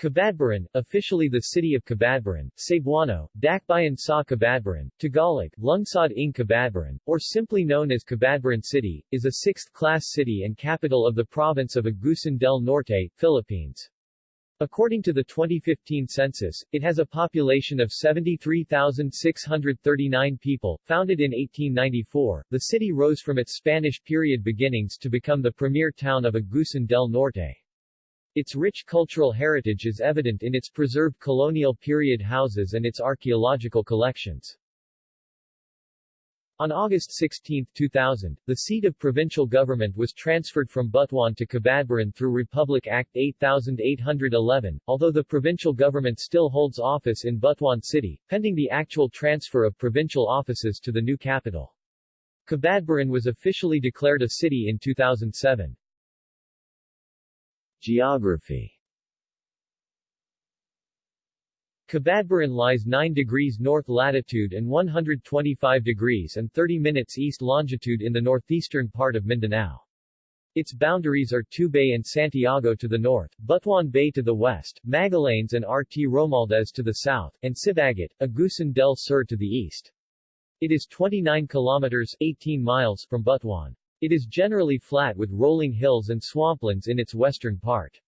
Cabadbaran, officially the city of Cabadbaran, Cebuano, Dakbayan sa Cabadbaran, Tagalog, Lungsod ng Cabadbaran, or simply known as Cabadbaran City, is a sixth-class city and capital of the province of Agusan del Norte, Philippines. According to the 2015 census, it has a population of 73,639 people. Founded in 1894, the city rose from its Spanish period beginnings to become the premier town of Agusan del Norte. Its rich cultural heritage is evident in its preserved colonial period houses and its archaeological collections. On August 16, 2000, the seat of provincial government was transferred from Butuan to Cabadbaran through Republic Act 8811, although the provincial government still holds office in Butuan City, pending the actual transfer of provincial offices to the new capital. Cabadbaran was officially declared a city in 2007. Geography Cabadbaran lies 9 degrees north latitude and 125 degrees and 30 minutes east longitude in the northeastern part of Mindanao. Its boundaries are Tubay and Santiago to the north, Butuan Bay to the west, Magallanes and RT Romualdez to the south, and Sibagat, Agusan del Sur to the east. It is 29 kilometers 18 miles from Butuan. It is generally flat with rolling hills and swamplands in its western part.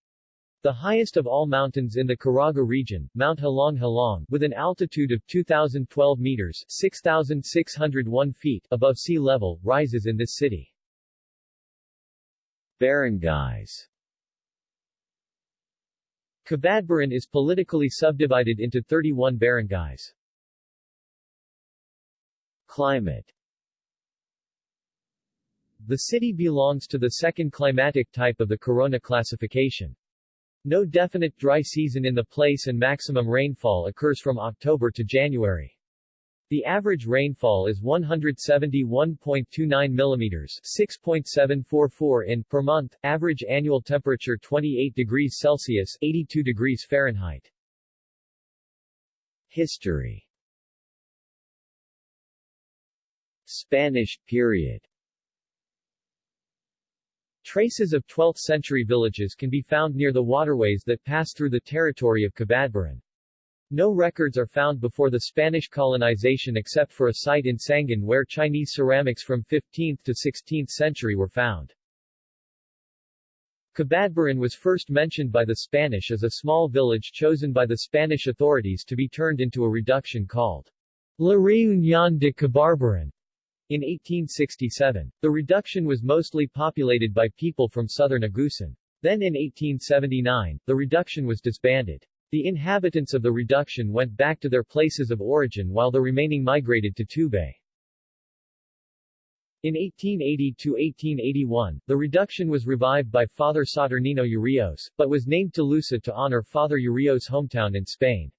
The highest of all mountains in the Caraga region, Mount Halong Halong, with an altitude of 2,012 meters 6,601 feet above sea level, rises in this city. Barangays Cabadbaran is politically subdivided into 31 barangays. Climate the city belongs to the second climatic type of the Corona classification. No definite dry season in the place and maximum rainfall occurs from October to January. The average rainfall is 171.29 mm 6.744 in per month, average annual temperature 28 degrees Celsius 82 degrees Fahrenheit. History Spanish period Traces of 12th-century villages can be found near the waterways that pass through the territory of Cabadbaran. No records are found before the Spanish colonization except for a site in Sangan where Chinese ceramics from 15th to 16th century were found. Cabadbaran was first mentioned by the Spanish as a small village chosen by the Spanish authorities to be turned into a reduction called La Reunión de Cabadbaran, in 1867, the reduction was mostly populated by people from southern Agusan. Then in 1879, the reduction was disbanded. The inhabitants of the reduction went back to their places of origin while the remaining migrated to Tubay. In 1880–1881, the reduction was revived by Father Saturnino Urios, but was named Tolosa to honor Father Urios' hometown in Spain.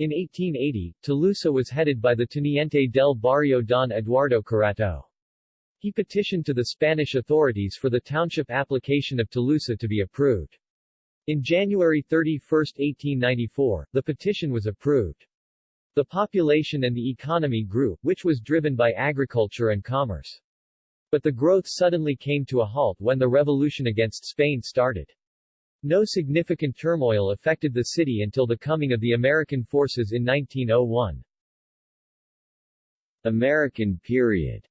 In 1880, Tolosa was headed by the Teniente del Barrio Don Eduardo Carato. He petitioned to the Spanish authorities for the township application of Tolosa to be approved. In January 31, 1894, the petition was approved. The population and the economy grew, which was driven by agriculture and commerce. But the growth suddenly came to a halt when the revolution against Spain started. No significant turmoil affected the city until the coming of the American forces in 1901. American period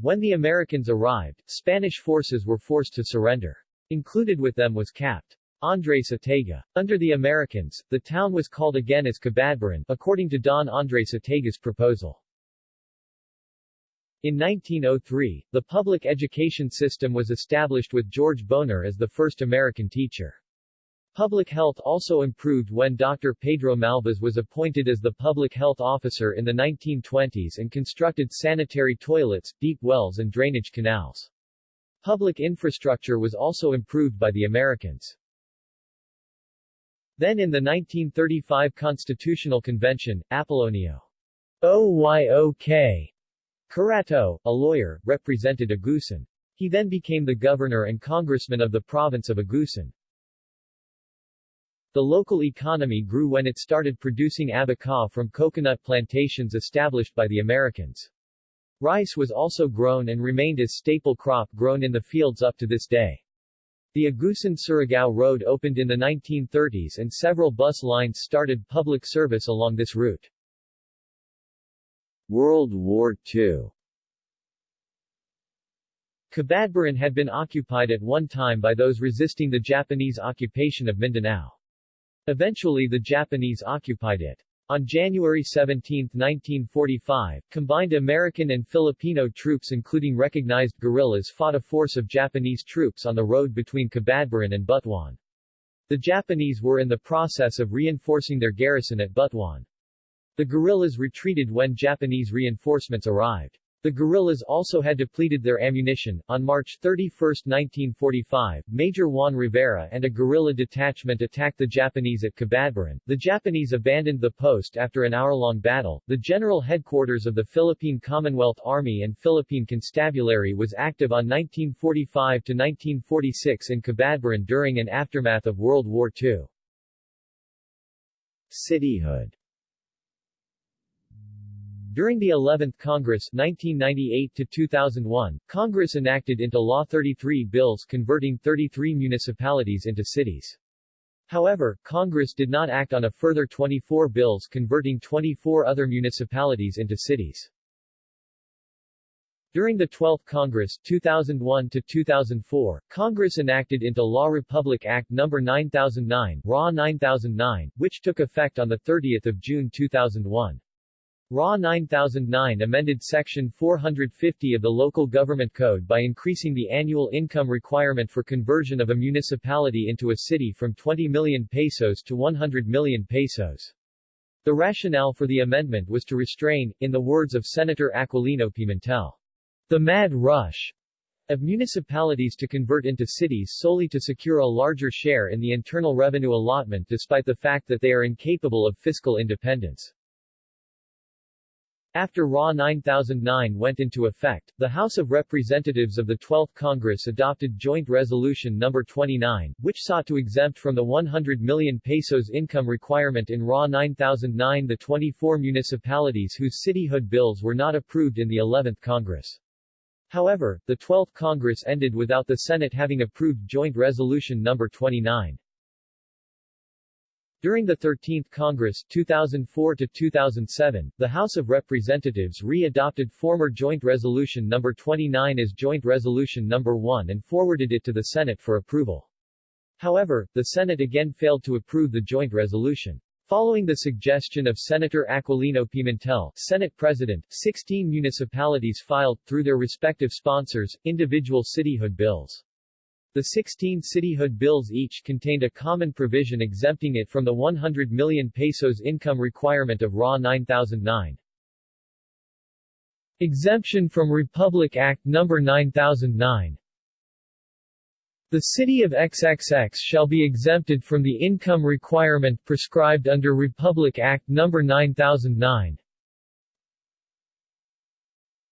When the Americans arrived, Spanish forces were forced to surrender. Included with them was Capt. Andres Atega. Under the Americans, the town was called again as Cabadbaran, according to Don Andres Atega's proposal. In 1903, the public education system was established with George Bonar as the first American teacher. Public health also improved when Dr. Pedro Malvas was appointed as the public health officer in the 1920s and constructed sanitary toilets, deep wells and drainage canals. Public infrastructure was also improved by the Americans. Then in the 1935 Constitutional Convention, Apollonio Oyok Carato, a lawyer, represented Agusan. He then became the governor and congressman of the province of Agusan. The local economy grew when it started producing abaca from coconut plantations established by the Americans. Rice was also grown and remained as staple crop grown in the fields up to this day. The Agusan-Surigao Road opened in the 1930s and several bus lines started public service along this route. World War II Cabadbaran had been occupied at one time by those resisting the Japanese occupation of Mindanao. Eventually the Japanese occupied it. On January 17, 1945, combined American and Filipino troops including recognized guerrillas fought a force of Japanese troops on the road between Cabadbaran and Butuan. The Japanese were in the process of reinforcing their garrison at Butuan. The guerrillas retreated when Japanese reinforcements arrived. The guerrillas also had depleted their ammunition. On March 31, 1945, Major Juan Rivera and a guerrilla detachment attacked the Japanese at Cabadbaran. The Japanese abandoned the post after an hour-long battle. The general headquarters of the Philippine Commonwealth Army and Philippine Constabulary was active on 1945 to 1946 in Cabadbaran during and aftermath of World War II. Cityhood during the 11th Congress 1998-2001, Congress enacted into law 33 bills converting 33 municipalities into cities. However, Congress did not act on a further 24 bills converting 24 other municipalities into cities. During the 12th Congress 2001-2004, Congress enacted into law Republic Act No. 9009, RA 9009, which took effect on 30 June 2001. RA 9009 amended Section 450 of the Local Government Code by increasing the annual income requirement for conversion of a municipality into a city from 20 million pesos to 100 million pesos. The rationale for the amendment was to restrain, in the words of Senator Aquilino Pimentel, the mad rush of municipalities to convert into cities solely to secure a larger share in the internal revenue allotment despite the fact that they are incapable of fiscal independence. After RA 9009 went into effect, the House of Representatives of the 12th Congress adopted Joint Resolution No. 29, which sought to exempt from the 100 million pesos income requirement in RA 9009 the 24 municipalities whose cityhood bills were not approved in the 11th Congress. However, the 12th Congress ended without the Senate having approved Joint Resolution No. 29. During the 13th Congress 2004 to 2007, the House of Representatives re-adopted former Joint Resolution No. 29 as Joint Resolution No. 1 and forwarded it to the Senate for approval. However, the Senate again failed to approve the joint resolution. Following the suggestion of Senator Aquilino Pimentel, Senate President, 16 municipalities filed, through their respective sponsors, individual cityhood bills. The 16 cityhood bills each contained a common provision exempting it from the 100 million pesos income requirement of RA 9009. Exemption from Republic Act No. 9009 The city of XXX shall be exempted from the income requirement prescribed under Republic Act No. 9009.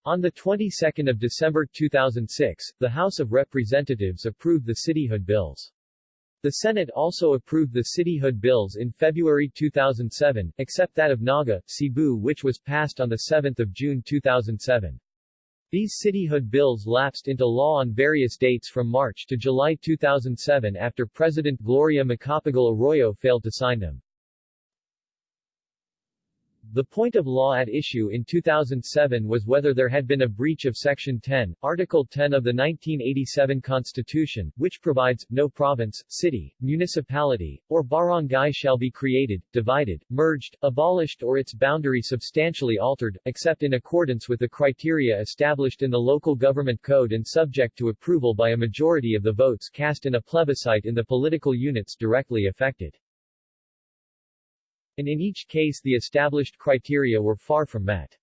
On the 22nd of December 2006, the House of Representatives approved the cityhood bills. The Senate also approved the cityhood bills in February 2007, except that of Naga, Cebu which was passed on 7 June 2007. These cityhood bills lapsed into law on various dates from March to July 2007 after President Gloria Macapagal Arroyo failed to sign them. The point of law at issue in 2007 was whether there had been a breach of Section 10, Article 10 of the 1987 Constitution, which provides, no province, city, municipality, or barangay shall be created, divided, merged, abolished or its boundary substantially altered, except in accordance with the criteria established in the Local Government Code and subject to approval by a majority of the votes cast in a plebiscite in the political units directly affected and in each case the established criteria were far from met.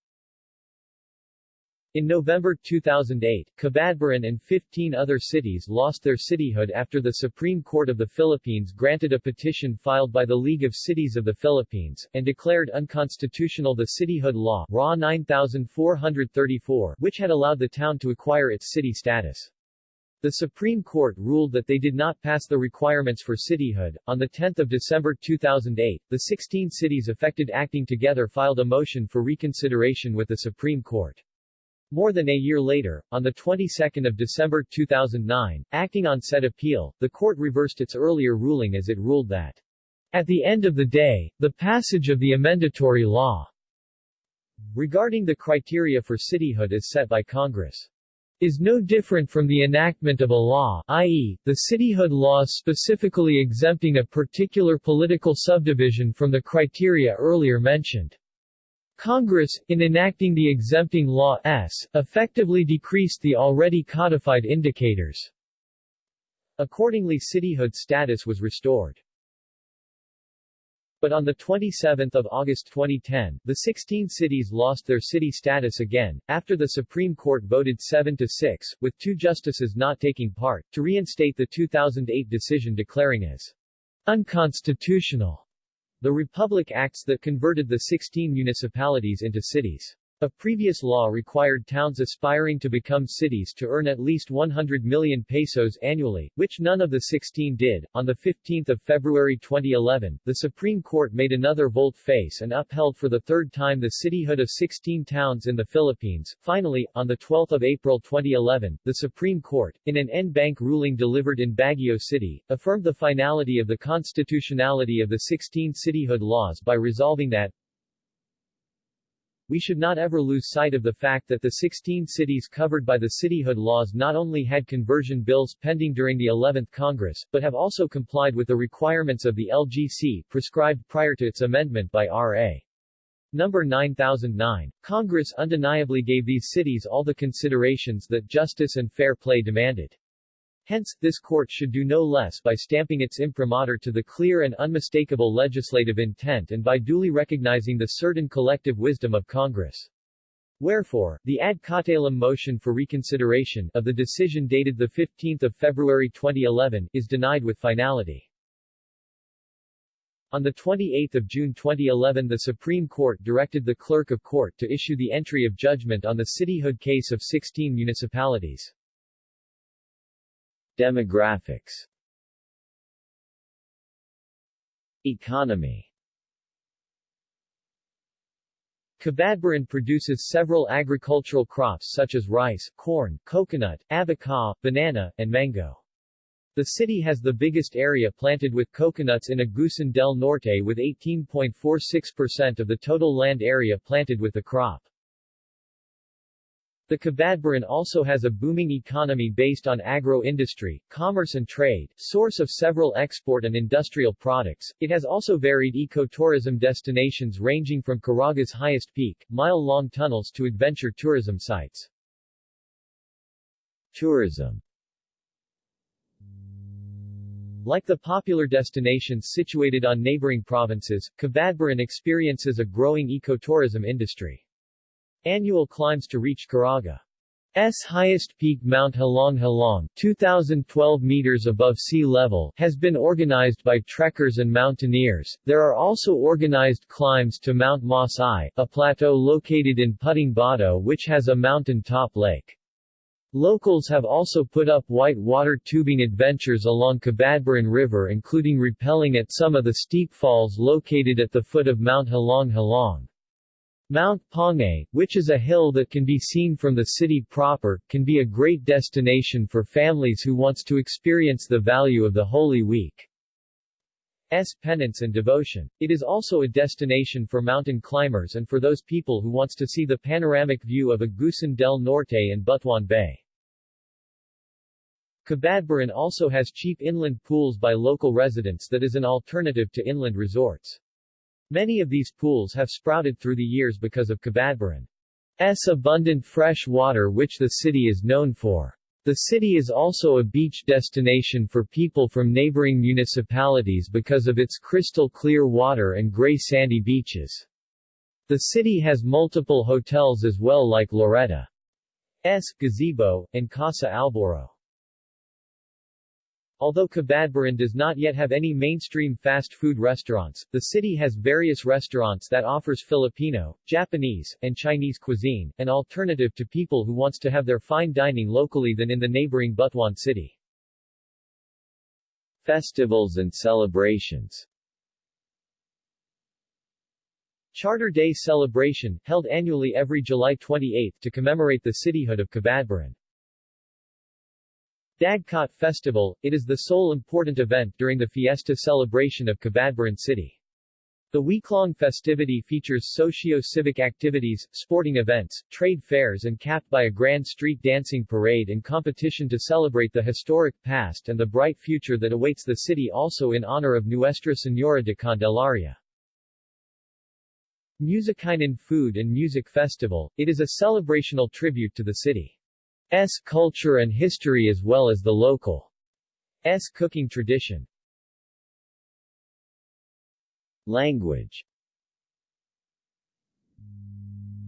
In November 2008, Cabadbaran and 15 other cities lost their cityhood after the Supreme Court of the Philippines granted a petition filed by the League of Cities of the Philippines, and declared unconstitutional the cityhood law RA 9434, which had allowed the town to acquire its city status. The Supreme Court ruled that they did not pass the requirements for cityhood. On 10 December 2008, the 16 cities affected acting together filed a motion for reconsideration with the Supreme Court. More than a year later, on the 22nd of December 2009, acting on said appeal, the court reversed its earlier ruling as it ruled that at the end of the day, the passage of the amendatory law regarding the criteria for cityhood is set by Congress is no different from the enactment of a law i.e., the cityhood laws specifically exempting a particular political subdivision from the criteria earlier mentioned. Congress, in enacting the exempting law S, effectively decreased the already codified indicators. Accordingly cityhood status was restored. But on 27 August 2010, the 16 cities lost their city status again, after the Supreme Court voted 7-6, with two justices not taking part, to reinstate the 2008 decision declaring as unconstitutional the Republic Acts that converted the 16 municipalities into cities. A previous law required towns aspiring to become cities to earn at least 100 million pesos annually, which none of the 16 did. On 15 February 2011, the Supreme Court made another volte-face and upheld for the third time the cityhood of 16 towns in the Philippines. Finally, on 12 April 2011, the Supreme Court, in an en banc ruling delivered in Baguio City, affirmed the finality of the constitutionality of the 16 cityhood laws by resolving that, we should not ever lose sight of the fact that the 16 cities covered by the cityhood laws not only had conversion bills pending during the 11th Congress, but have also complied with the requirements of the LGC prescribed prior to its amendment by R.A. Number 9009. Congress undeniably gave these cities all the considerations that justice and fair play demanded. Hence, this court should do no less by stamping its imprimatur to the clear and unmistakable legislative intent and by duly recognizing the certain collective wisdom of Congress. Wherefore, the ad cautelam motion for reconsideration of the decision dated 15 February 2011 is denied with finality. On 28 June 2011 the Supreme Court directed the Clerk of Court to issue the entry of judgment on the cityhood case of 16 municipalities. Demographics Economy Cabadbaran produces several agricultural crops such as rice, corn, coconut, abaca, banana, and mango. The city has the biggest area planted with coconuts in Agusan del Norte with 18.46% of the total land area planted with the crop. The Cabadbaran also has a booming economy based on agro-industry, commerce and trade, source of several export and industrial products. It has also varied ecotourism destinations ranging from Caraga's highest peak, mile-long tunnels to adventure tourism sites. Tourism like the popular destinations situated on neighboring provinces, Cabadbaran experiences a growing ecotourism industry. Annual climbs to reach Caraga's highest peak Mount Halong Halong 2,012 meters above sea level has been organized by trekkers and mountaineers. There are also organized climbs to Mount Masay, a plateau located in Puting Bato which has a mountain-top lake. Locals have also put up white water tubing adventures along Cabadbaran River including rappelling at some of the steep falls located at the foot of Mount Halong Halong. Mount Pongay, which is a hill that can be seen from the city proper, can be a great destination for families who wants to experience the value of the Holy Week. S. penance and devotion. It is also a destination for mountain climbers and for those people who wants to see the panoramic view of Agusan del Norte and Butuan Bay. Cabadbaran also has cheap inland pools by local residents that is an alternative to inland resorts. Many of these pools have sprouted through the years because of Cabadbaran's abundant fresh water which the city is known for. The city is also a beach destination for people from neighboring municipalities because of its crystal clear water and gray sandy beaches. The city has multiple hotels as well like Loretta's Gazebo, and Casa Alboro. Although Cabadbaran does not yet have any mainstream fast food restaurants, the city has various restaurants that offers Filipino, Japanese, and Chinese cuisine, an alternative to people who wants to have their fine dining locally than in the neighboring Butuan city. Festivals and celebrations Charter Day celebration, held annually every July 28 to commemorate the cityhood of Cabadbaran. Dagkat Festival, it is the sole important event during the fiesta celebration of Cabadbaran City. The week-long festivity features socio-civic activities, sporting events, trade fairs and capped by a grand street dancing parade and competition to celebrate the historic past and the bright future that awaits the city also in honor of Nuestra Señora de Candelaria. Musikainen Food and Music Festival, it is a celebrational tribute to the city's culture and history as well as the local S cooking tradition. Language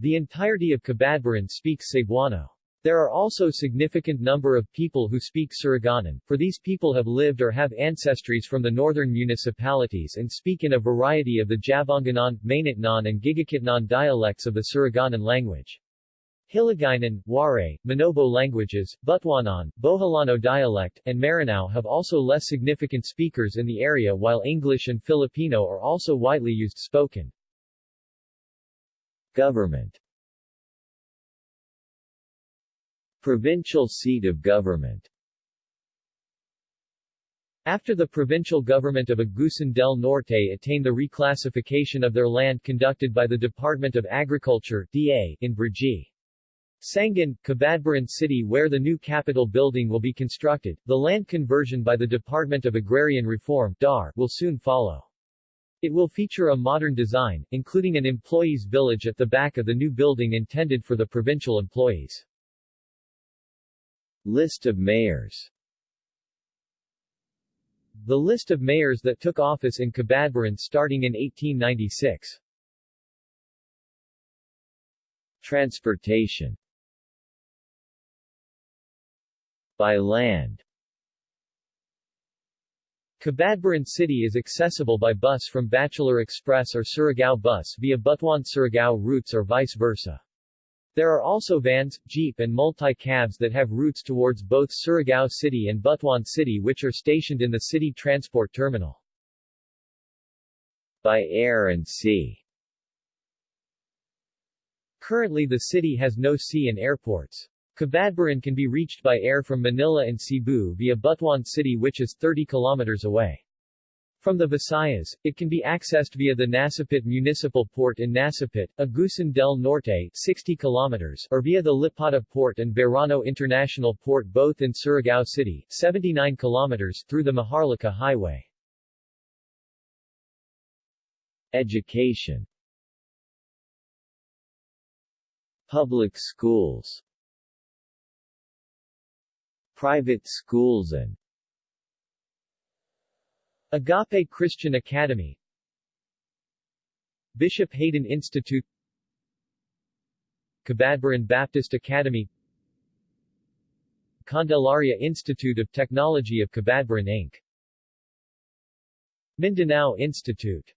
The entirety of Cabadbaran speaks Cebuano. There are also significant number of people who speak Surigaonon, for these people have lived or have ancestries from the northern municipalities and speak in a variety of the Javanganon, Mainitnon and Gigaquitnon dialects of the Surigaonon language. Hiligaynon, Waray, Manobo languages, Butuanon, Boholano dialect, and Maranao have also less significant speakers in the area while English and Filipino are also widely used spoken. Government Provincial seat of government after the provincial government of Agusan del Norte attained the reclassification of their land conducted by the Department of Agriculture DA in Brgy. Sangan, Cabadbaran City where the new capital building will be constructed, the land conversion by the Department of Agrarian Reform DAR, will soon follow. It will feature a modern design, including an employees' village at the back of the new building intended for the provincial employees. List of mayors The list of mayors that took office in Cabadbaran starting in 1896 Transportation By land Cabadbaran City is accessible by bus from Bachelor Express or Surigao bus via Butuan-Surigao routes or vice versa. There are also vans, jeep and multi-cabs that have routes towards both Surigao City and Butuan City which are stationed in the city transport terminal. By air and sea Currently the city has no sea and airports. Cabadbaran can be reached by air from Manila and Cebu via Butuan City which is 30 kilometers away. From the Visayas, it can be accessed via the Nasipit Municipal Port in Nasipit, Agusan del Norte 60 kilometers, or via the Lipata Port and Verano International Port both in Surigao City 79 kilometers through the Maharlika Highway. Education Public schools Private schools and Agape Christian Academy Bishop Hayden Institute Cabadbaran Baptist Academy Candelaria Institute of Technology of Cabadbaran Inc. Mindanao Institute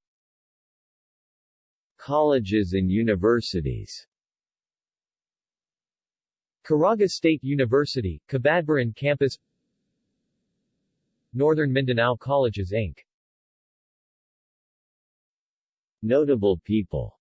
Colleges and universities Caraga State University, Cabadbaran Campus Northern Mindanao Colleges Inc. Notable people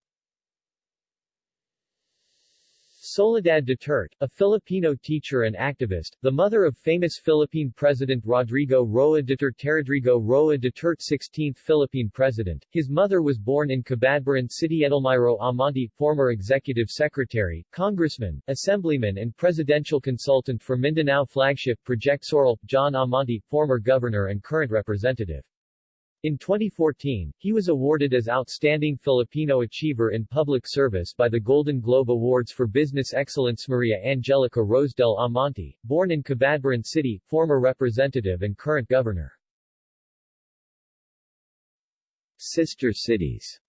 Soledad Duterte, a Filipino teacher and activist, the mother of famous Philippine President Rodrigo Roa Duterte Rodrigo Roa Duterte 16th Philippine President. His mother was born in Cabadbaran City Edelmiro Amante, former executive secretary, congressman, assemblyman and presidential consultant for Mindanao flagship Project Sorrel, John Amante, former governor and current representative. In 2014, he was awarded as Outstanding Filipino Achiever in Public Service by the Golden Globe Awards for Business Excellence Maria Angelica Rosedell Amante, born in Cabadbaran City, former representative and current governor. Sister cities.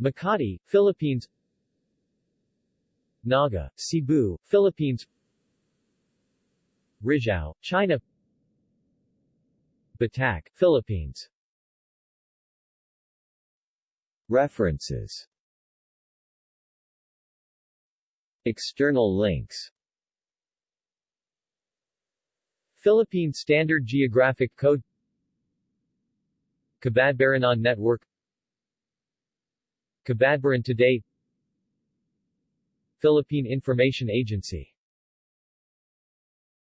Makati, Philippines. Naga, Cebu, Philippines. Rizhao, China Philippines. References. External links. Philippine Standard Geographic Code. Cabadbaranon Network. Cabadbaran Today. Philippine Information Agency